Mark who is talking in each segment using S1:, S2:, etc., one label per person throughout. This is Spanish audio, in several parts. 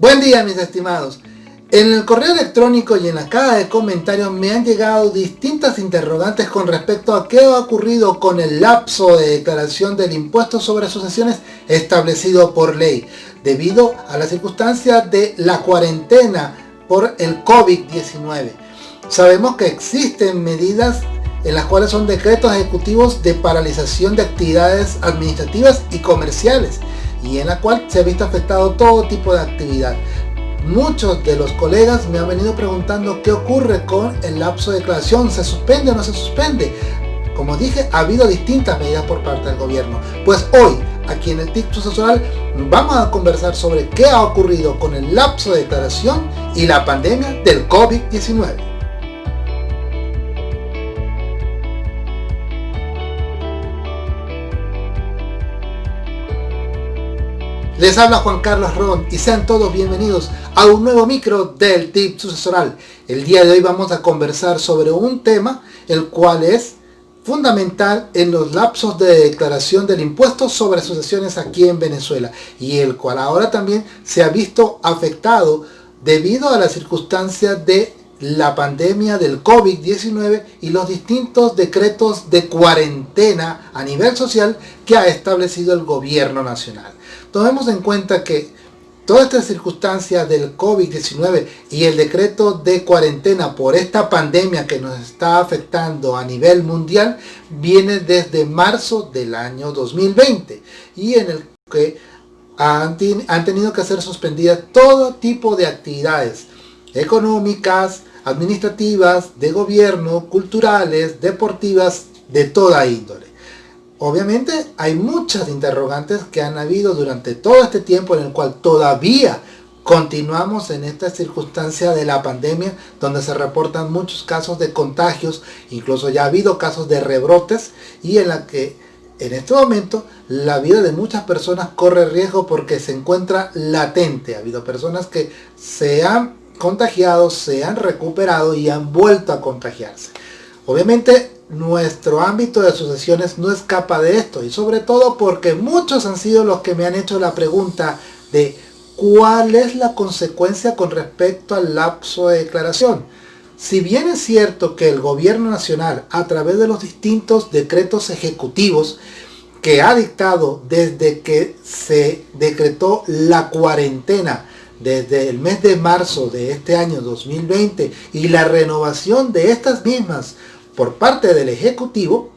S1: Buen día mis estimados. En el correo electrónico y en la caja de comentarios me han llegado distintas interrogantes con respecto a qué ha ocurrido con el lapso de declaración del impuesto sobre asociaciones establecido por ley, debido a la circunstancia de la cuarentena por el COVID-19. Sabemos que existen medidas en las cuales son decretos ejecutivos de paralización de actividades administrativas y comerciales y en la cual se ha visto afectado todo tipo de actividad. Muchos de los colegas me han venido preguntando qué ocurre con el lapso de declaración, ¿se suspende o no se suspende? Como dije, ha habido distintas medidas por parte del gobierno. Pues hoy, aquí en el TIC sucesoral, vamos a conversar sobre qué ha ocurrido con el lapso de declaración y la pandemia del COVID-19. Les habla Juan Carlos Ron y sean todos bienvenidos a un nuevo micro del Tip Sucesoral. El día de hoy vamos a conversar sobre un tema el cual es fundamental en los lapsos de declaración del impuesto sobre asociaciones aquí en Venezuela y el cual ahora también se ha visto afectado debido a la circunstancia de la pandemia del COVID-19 y los distintos decretos de cuarentena a nivel social que ha establecido el gobierno nacional. Tomemos en cuenta que toda esta circunstancia del COVID-19 y el decreto de cuarentena por esta pandemia que nos está afectando a nivel mundial viene desde marzo del año 2020 y en el que han, han tenido que ser suspendidas todo tipo de actividades económicas, administrativas, de gobierno, culturales, deportivas, de toda índole. Obviamente hay muchas interrogantes que han habido durante todo este tiempo en el cual todavía continuamos en esta circunstancia de la pandemia donde se reportan muchos casos de contagios, incluso ya ha habido casos de rebrotes y en la que en este momento la vida de muchas personas corre riesgo porque se encuentra latente. Ha habido personas que se han contagiado, se han recuperado y han vuelto a contagiarse. Obviamente nuestro ámbito de asociaciones no escapa de esto y sobre todo porque muchos han sido los que me han hecho la pregunta de cuál es la consecuencia con respecto al lapso de declaración. Si bien es cierto que el gobierno nacional a través de los distintos decretos ejecutivos que ha dictado desde que se decretó la cuarentena desde el mes de marzo de este año 2020 y la renovación de estas mismas por parte del Ejecutivo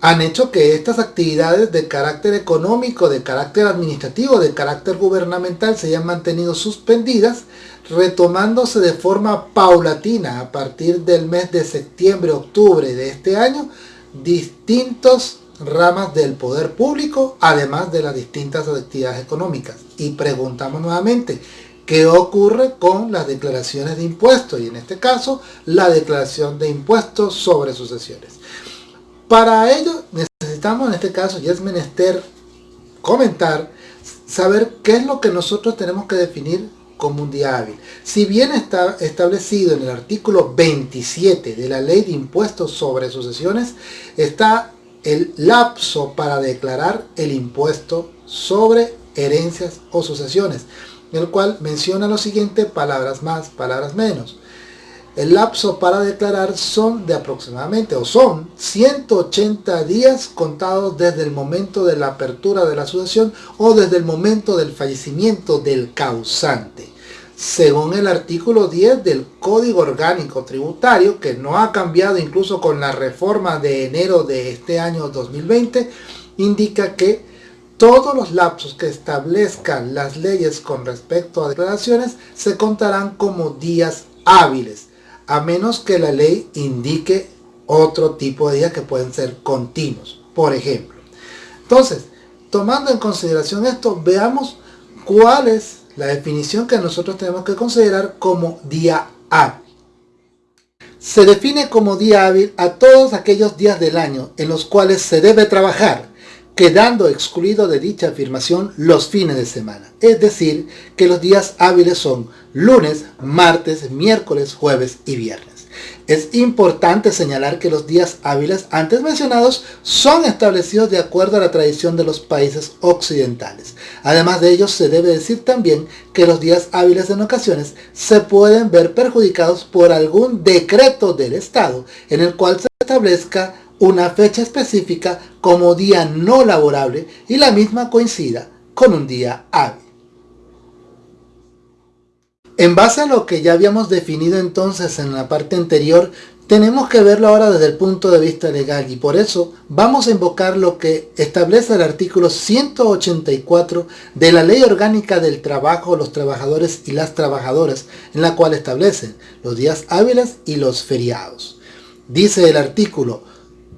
S1: han hecho que estas actividades de carácter económico, de carácter administrativo, de carácter gubernamental se hayan mantenido suspendidas, retomándose de forma paulatina a partir del mes de septiembre-octubre de este año distintos ramas del poder público, además de las distintas actividades económicas. Y preguntamos nuevamente, ¿qué ocurre con las declaraciones de impuestos? Y en este caso, la declaración de impuestos sobre sucesiones. Para ello necesitamos en este caso, y es menester comentar, saber qué es lo que nosotros tenemos que definir como un día hábil. Si bien está establecido en el artículo 27 de la Ley de Impuestos sobre Sucesiones, está el lapso para declarar el impuesto sobre herencias o sucesiones, el cual menciona lo siguiente, palabras más, palabras menos. El lapso para declarar son de aproximadamente, o son 180 días contados desde el momento de la apertura de la sucesión o desde el momento del fallecimiento del causante según el artículo 10 del Código Orgánico Tributario, que no ha cambiado incluso con la reforma de enero de este año 2020, indica que todos los lapsos que establezcan las leyes con respecto a declaraciones se contarán como días hábiles, a menos que la ley indique otro tipo de días que pueden ser continuos, por ejemplo. Entonces, tomando en consideración esto, veamos cuál es la definición que nosotros tenemos que considerar como día hábil. Se define como día hábil a todos aquellos días del año en los cuales se debe trabajar, quedando excluido de dicha afirmación los fines de semana. Es decir, que los días hábiles son lunes, martes, miércoles, jueves y viernes. Es importante señalar que los días hábiles antes mencionados son establecidos de acuerdo a la tradición de los países occidentales. Además de ello, se debe decir también que los días hábiles en ocasiones se pueden ver perjudicados por algún decreto del Estado en el cual se establezca una fecha específica como día no laborable y la misma coincida con un día hábil. En base a lo que ya habíamos definido entonces en la parte anterior, tenemos que verlo ahora desde el punto de vista legal y por eso vamos a invocar lo que establece el artículo 184 de la Ley Orgánica del Trabajo, los trabajadores y las trabajadoras, en la cual establecen los días hábiles y los feriados. Dice el artículo,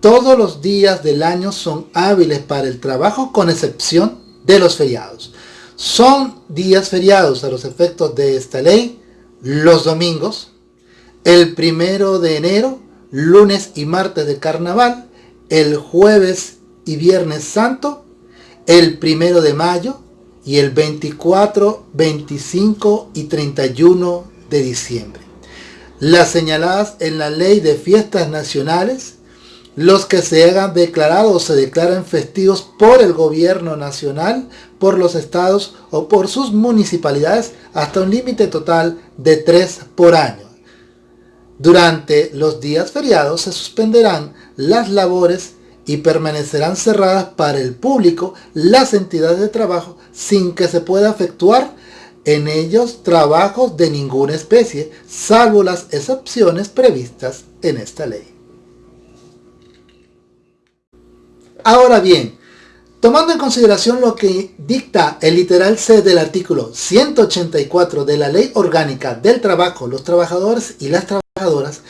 S1: todos los días del año son hábiles para el trabajo con excepción de los feriados. Son días feriados a los efectos de esta ley los domingos, el primero de enero, lunes y martes de carnaval, el jueves y viernes santo, el primero de mayo y el 24, 25 y 31 de diciembre. Las señaladas en la ley de fiestas nacionales los que se hagan declarados o se declaren festivos por el gobierno nacional, por los estados o por sus municipalidades hasta un límite total de tres por año. Durante los días feriados se suspenderán las labores y permanecerán cerradas para el público las entidades de trabajo sin que se pueda efectuar en ellos trabajos de ninguna especie, salvo las excepciones previstas en esta ley. Ahora bien, tomando en consideración lo que dicta el literal C del artículo 184 de la Ley Orgánica del Trabajo, los trabajadores y las trabajadoras,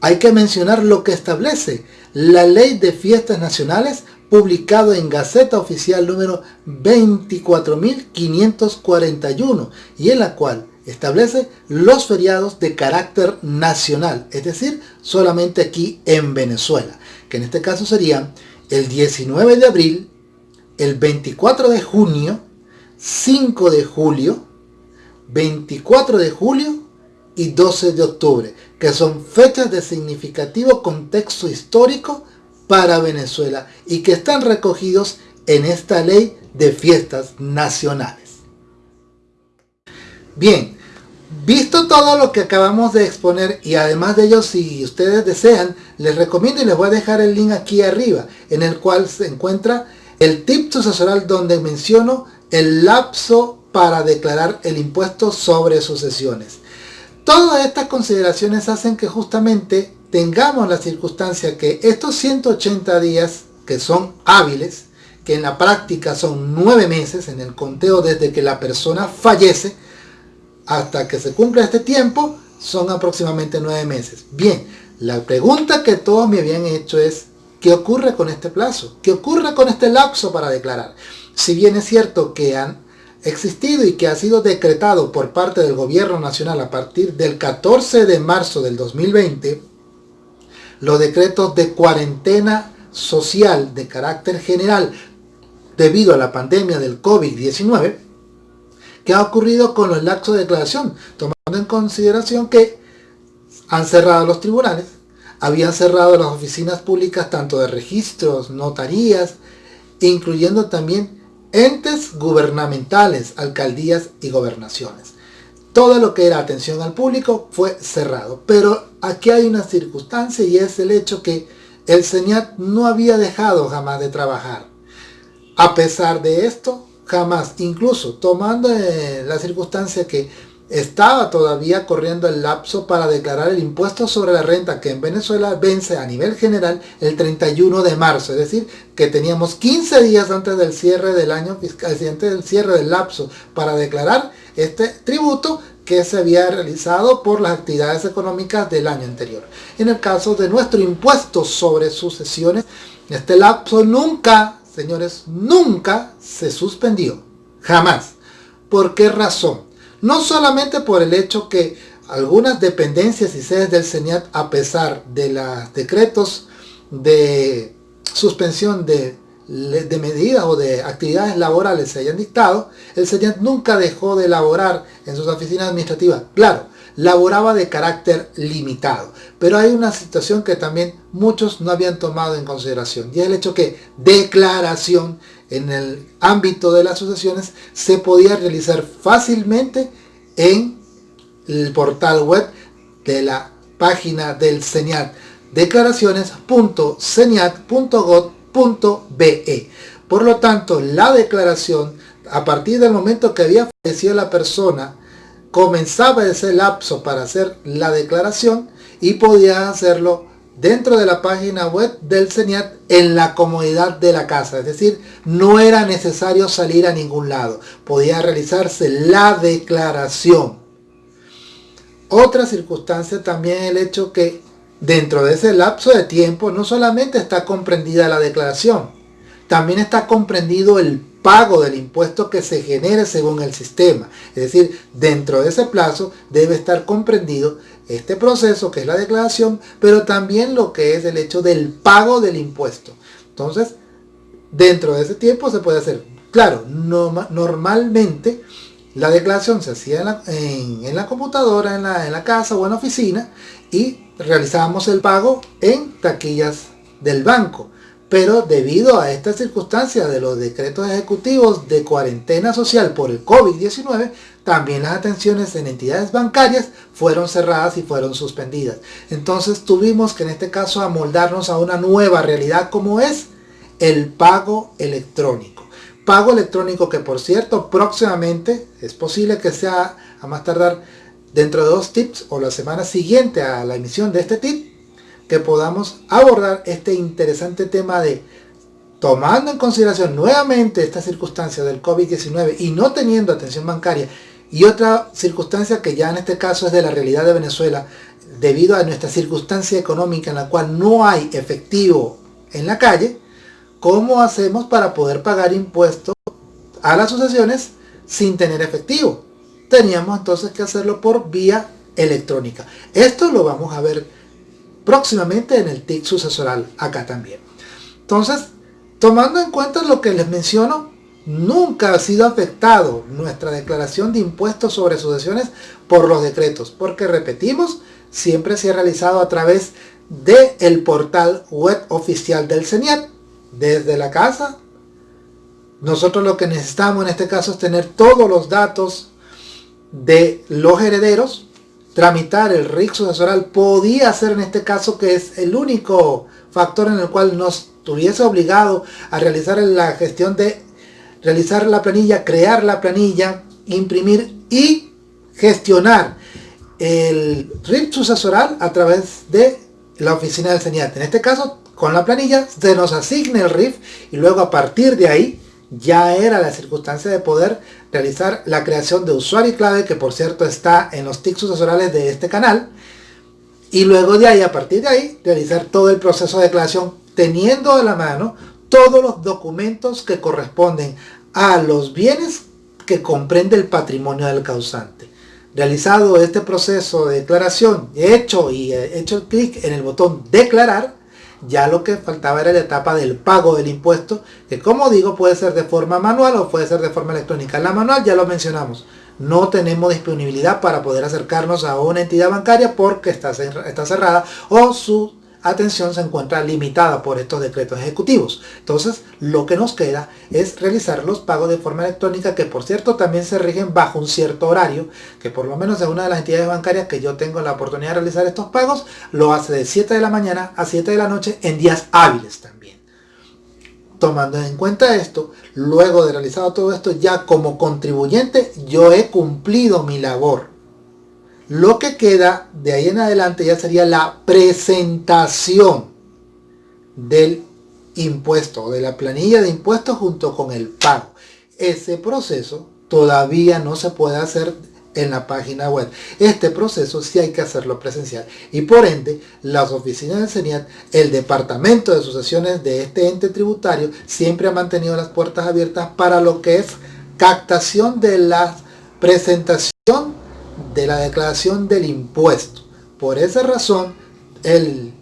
S1: hay que mencionar lo que establece la Ley de Fiestas Nacionales publicado en Gaceta Oficial número 24.541 y en la cual establece los feriados de carácter nacional, es decir, solamente aquí en Venezuela, que en este caso serían el 19 de abril, el 24 de junio, 5 de julio, 24 de julio y 12 de octubre, que son fechas de significativo contexto histórico para Venezuela y que están recogidos en esta ley de fiestas nacionales. Bien, Visto todo lo que acabamos de exponer y además de ello si ustedes desean, les recomiendo y les voy a dejar el link aquí arriba en el cual se encuentra el tip sucesoral donde menciono el lapso para declarar el impuesto sobre sucesiones. Todas estas consideraciones hacen que justamente tengamos la circunstancia que estos 180 días que son hábiles, que en la práctica son 9 meses en el conteo desde que la persona fallece, hasta que se cumpla este tiempo son aproximadamente nueve meses. Bien, la pregunta que todos me habían hecho es, ¿qué ocurre con este plazo? ¿Qué ocurre con este lapso para declarar? Si bien es cierto que han existido y que ha sido decretado por parte del gobierno nacional a partir del 14 de marzo del 2020, los decretos de cuarentena social de carácter general debido a la pandemia del COVID-19, ¿Qué ha ocurrido con los lapsos de declaración? Tomando en consideración que han cerrado los tribunales, habían cerrado las oficinas públicas tanto de registros, notarías, incluyendo también entes gubernamentales, alcaldías y gobernaciones. Todo lo que era atención al público fue cerrado. Pero aquí hay una circunstancia y es el hecho que el SENIAT no había dejado jamás de trabajar. A pesar de esto, jamás, incluso tomando eh, la circunstancia que estaba todavía corriendo el lapso para declarar el impuesto sobre la renta que en Venezuela vence a nivel general el 31 de marzo, es decir, que teníamos 15 días antes del cierre del año fiscal, antes del cierre del lapso para declarar este tributo que se había realizado por las actividades económicas del año anterior. En el caso de nuestro impuesto sobre sucesiones, este lapso nunca señores, nunca se suspendió. Jamás. ¿Por qué razón? No solamente por el hecho que algunas dependencias y sedes del CENIAT, a pesar de los decretos de suspensión de de medidas o de actividades laborales se hayan dictado, el SENIAT nunca dejó de elaborar en sus oficinas administrativas. Claro, laboraba de carácter limitado. Pero hay una situación que también muchos no habían tomado en consideración y es el hecho que declaración en el ámbito de las asociaciones se podía realizar fácilmente en el portal web de la página del CENIAT declaraciones.ceniat.gov.be por lo tanto la declaración a partir del momento que había fallecido la persona comenzaba ese lapso para hacer la declaración y podía hacerlo dentro de la página web del CENIAT en la comodidad de la casa. Es decir, no era necesario salir a ningún lado. Podía realizarse la declaración. Otra circunstancia también el hecho que dentro de ese lapso de tiempo no solamente está comprendida la declaración, también está comprendido el pago del impuesto que se genere según el sistema. Es decir, dentro de ese plazo debe estar comprendido este proceso que es la declaración, pero también lo que es el hecho del pago del impuesto. Entonces, dentro de ese tiempo se puede hacer. Claro, normalmente la declaración se hacía en la, computadora, en la, en la casa o en la oficina y realizábamos el pago en taquillas del banco pero debido a esta circunstancia de los decretos ejecutivos de cuarentena social por el COVID-19, también las atenciones en entidades bancarias fueron cerradas y fueron suspendidas. Entonces tuvimos que en este caso amoldarnos a una nueva realidad como es el pago electrónico. Pago electrónico que por cierto próximamente es posible que sea a más tardar dentro de dos tips o la semana siguiente a la emisión de este tip que podamos abordar este interesante tema de tomando en consideración nuevamente esta circunstancia del COVID-19 y no teniendo atención bancaria y otra circunstancia que ya en este caso es de la realidad de Venezuela debido a nuestra circunstancia económica en la cual no hay efectivo en la calle, ¿cómo hacemos para poder pagar impuestos a las asociaciones sin tener efectivo? Teníamos entonces que hacerlo por vía electrónica. Esto lo vamos a ver próximamente en el TIC sucesoral acá también. Entonces, tomando en cuenta lo que les menciono, nunca ha sido afectado nuestra declaración de impuestos sobre sucesiones por los decretos, porque repetimos, siempre se ha realizado a través del el portal web oficial del CENIAT, desde la casa. Nosotros lo que necesitamos en este caso es tener todos los datos de los herederos tramitar el RIC sucesoral podía ser en este caso que es el único factor en el cual nos tuviese obligado a realizar la gestión de realizar la planilla, crear la planilla, imprimir y gestionar el RIC sucesoral a través de la oficina del CENIAT. En este caso, con la planilla se nos asigne el RIF y luego a partir de ahí ya era la circunstancia de poder realizar la creación de usuario y clave, que por cierto está en los tics sucesorales de este canal, y luego de ahí, a partir de ahí, realizar todo el proceso de declaración teniendo a la mano todos los documentos que corresponden a los bienes que comprende el patrimonio del causante. Realizado este proceso de declaración, hecho y hecho el clic en el botón declarar, ya lo que faltaba era la etapa del pago del impuesto, que como digo puede ser de forma manual o puede ser de forma electrónica. La manual ya lo mencionamos, no tenemos disponibilidad para poder acercarnos a una entidad bancaria porque está, está cerrada o su atención se encuentra limitada por estos decretos ejecutivos. Entonces, lo que nos queda es realizar los pagos de forma electrónica, que por cierto también se rigen bajo un cierto horario, que por lo menos es una de las entidades bancarias que yo tengo la oportunidad de realizar estos pagos, lo hace de 7 de la mañana a 7 de la noche en días hábiles también. Tomando en cuenta esto, luego de realizado todo esto, ya como contribuyente, yo he cumplido mi labor lo que queda de ahí en adelante ya sería la presentación del impuesto, de la planilla de impuestos junto con el pago. Ese proceso todavía no se puede hacer en la página web. Este proceso sí hay que hacerlo presencial y por ende las oficinas del CENIAT, el departamento de sucesiones de este ente tributario siempre ha mantenido las puertas abiertas para lo que es captación de la presentación de la declaración del impuesto. Por esa razón, el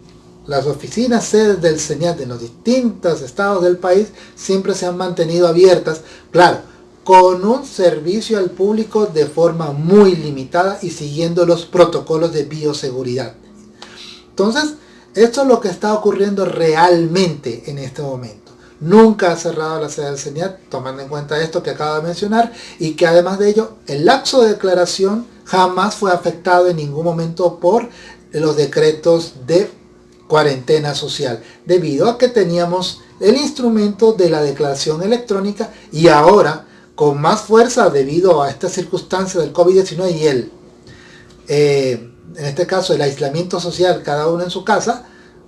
S1: las oficinas sedes del señal de los distintos estados del país siempre se han mantenido abiertas, claro, con un servicio al público de forma muy limitada y siguiendo los protocolos de bioseguridad. Entonces, esto es lo que está ocurriendo realmente en este momento. Nunca ha cerrado la sede del señal, tomando en cuenta esto que acabo de mencionar, y que además de ello, el lapso de declaración jamás fue afectado en ningún momento por los decretos de cuarentena social, debido a que teníamos el instrumento de la declaración electrónica y ahora con más fuerza debido a esta circunstancia del COVID-19 y el, eh, en este caso el aislamiento social, cada uno en su casa,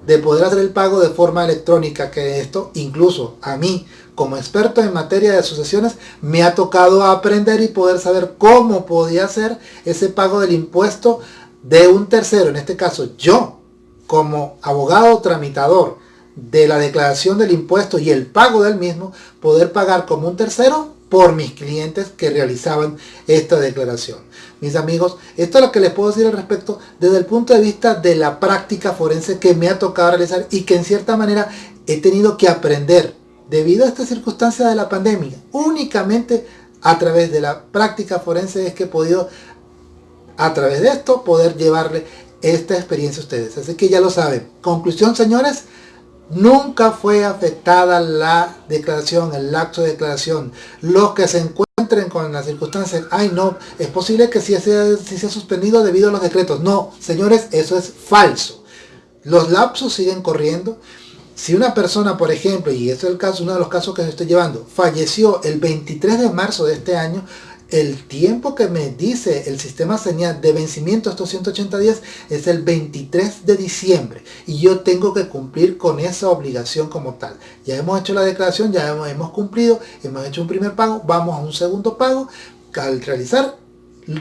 S1: de poder hacer el pago de forma electrónica, que esto incluso a mí, como experto en materia de sucesiones, me ha tocado aprender y poder saber cómo podía hacer ese pago del impuesto de un tercero, en este caso yo, como abogado tramitador de la declaración del impuesto y el pago del mismo, poder pagar como un tercero por mis clientes que realizaban esta declaración. Mis amigos, esto es lo que les puedo decir al respecto desde el punto de vista de la práctica forense que me ha tocado realizar y que en cierta manera he tenido que aprender debido a esta circunstancia de la pandemia. Únicamente a través de la práctica forense es que he podido a través de esto poder llevarle esta experiencia a ustedes. Así que ya lo saben. Conclusión, señores, Nunca fue afectada la declaración, el acto de declaración. Los que se encuentren con las circunstancias, ay no, es posible que sí sea, sea suspendido debido a los decretos. No, señores, eso es falso. Los lapsos siguen corriendo. Si una persona, por ejemplo, y es el caso, uno de los casos que estoy llevando, falleció el 23 de marzo de este año, el tiempo que me dice el sistema señal de vencimiento estos 180 días es el 23 de diciembre y yo tengo que cumplir con esa obligación como tal. Ya hemos hecho la declaración, ya hemos, cumplido, hemos hecho un primer pago, vamos a un segundo pago. Al realizar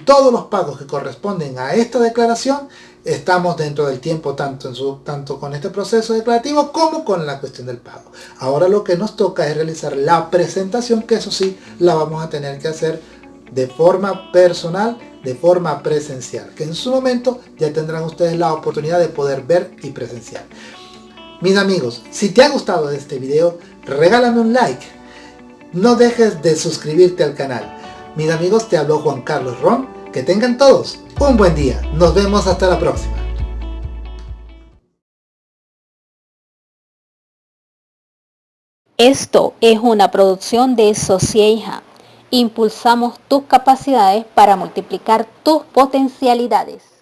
S1: todos los pagos que corresponden a esta declaración, estamos dentro del tiempo tanto, en su, tanto con este proceso declarativo como con la cuestión del pago. Ahora lo que nos toca es realizar la presentación, que eso sí la vamos a tener que hacer de forma personal, de forma presencial, que en su momento ya tendrán ustedes la oportunidad de poder ver y presenciar. Mis amigos, si te ha gustado este video, regálame un like. No dejes de suscribirte al canal. Mis amigos, te habló Juan Carlos Ron. Que tengan todos un buen día. Nos vemos hasta la próxima.
S2: Esto es una producción de Socieja impulsamos tus capacidades para multiplicar tus potencialidades.